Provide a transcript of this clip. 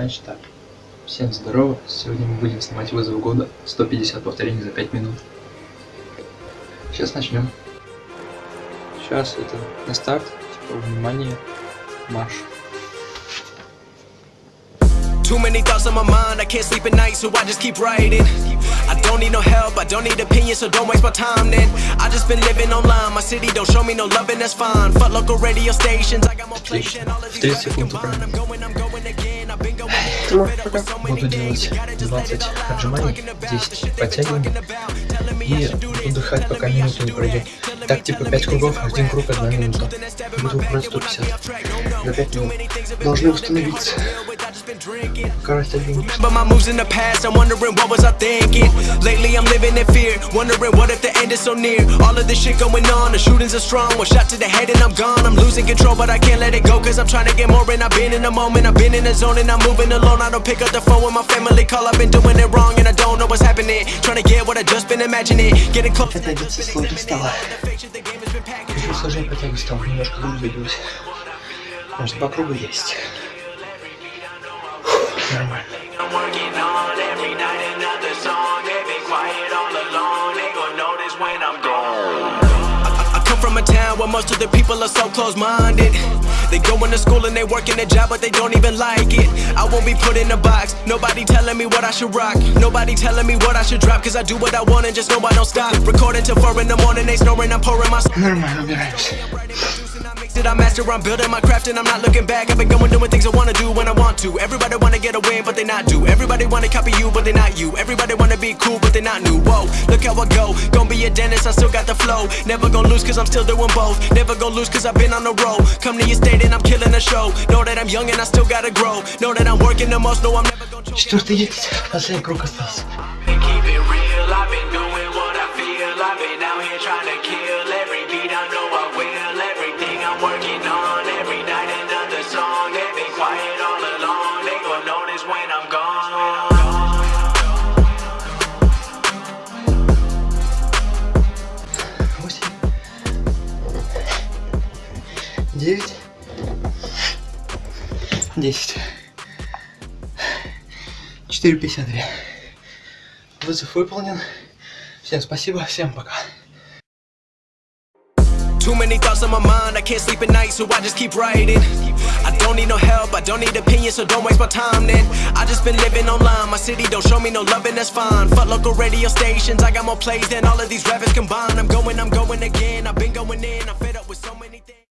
Значит так. Всем здорово. Сегодня мы будем снимать вызов года. 150 повторений за 5 минут. Сейчас начнем. Сейчас это на старт. Типа, внимание, марш. Too many thoughts on my mind, I can't sleep at night, so I just keep writing. I don't need no help, I don't need opinions, so don't waste my time then. I just been living online, my city don't show me no love, and that's fine. Fuck local radio stations, I got more plays than all of these 30 rappers секунд combined. I'm going, I'm going ты можешь пока? Буду делать 20 отжиманий, 10 подтягиваний и отдыхать, пока минута не пройдет. Так, типа 5 кругов, один круг, одна минута. Буду брать 150 за 5 минут. Должны установить been hard установиться. to deal with, I just been drinking. Короче, один. Remember my moves in the past, I'm wondering what was I thinking Lately I'm living in fear, wondering what if the end is so near All of this shit going on, the shootings are strong One shot to the head and I'm gone, I'm losing control but I can't let it go Cause I'm trying to get more and I've been in the moment I've been in the zone and I'm moving alone I don't pick up the phone when my family call I've been doing it wrong and I don't know what's happening Trying to get what I just been imagining Getting close Это одеться сложно стало. Еще сложнее протягивать стал, немножко грудь забилась. Может, по кругу есть. from a town where most of the people are so close-minded. They going to school and they working a job but they don't even like it. I won't be put in a box, nobody telling me what I should rock. Nobody telling me what I should drop cause I do what I want and just know I don't stop. Recording till 4 in the morning, they snoring, I'm pouring my Never mind, I'm gonna I master, I'm building my craft and I'm not looking back. I've been going doing things I wanna do when I want to. Everybody wanna get a win, but they not do. Everybody wanna copy you, but they not you. Everybody wanna be cool, but they not new. Whoa, look how I go. Gonna be a dentist, I still got the flow. Never gonna lose cause I'm still doing both. Never gonna lose cause I've been on the road. Come to your state and I'm killing the show. Know that I'm young and I still gotta grow. Know that I'm working the most. Know I'm never gonna choke. Четвертый едет. Последний круг остался. And keep it real, I've been doing what I feel. I've been out here trying to kill every beat. I know I will. Everything I'm working on, every night another song. They've been quiet 9, 10, 4,53. Вызов выполнен. Всем спасибо, всем пока. Too many thoughts on my mind, I can't sleep at night, so I just keep writing. I don't need no help, I don't need opinions, so don't waste my time then. I just been living online, my city don't show me no loving, that's fine. Fuck local radio stations, I got more plays than all of these rappers combined. I'm going, I'm going again, I've been going in, I'm fed up with so many things.